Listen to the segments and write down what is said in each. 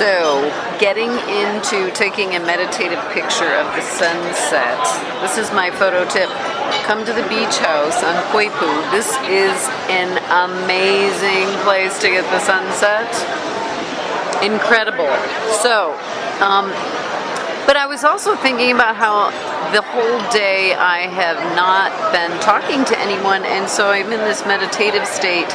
So, getting into taking a meditative picture of the sunset. This is my photo tip. Come to the beach house on Poipu. This is an amazing place to get the sunset. Incredible. So, um, but I was also thinking about how the whole day I have not been talking to anyone, and so I'm in this meditative state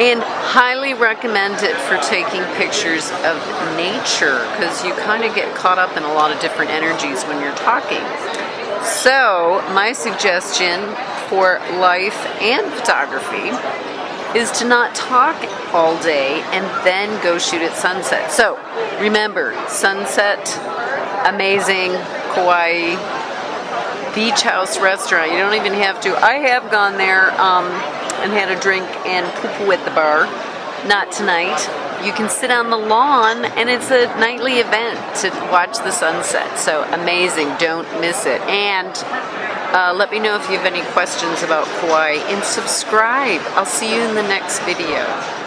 and highly recommend it for taking pictures of nature because you kind of get caught up in a lot of different energies when you're talking. So, my suggestion for life and photography is to not talk all day and then go shoot at sunset. So, remember, sunset, amazing, Kauai, beach house restaurant. You don't even have to. I have gone there um, and had a drink and pupu at the bar. Not tonight. You can sit on the lawn and it's a nightly event to watch the sunset. So amazing. Don't miss it. And uh, let me know if you have any questions about Kauai and subscribe. I'll see you in the next video.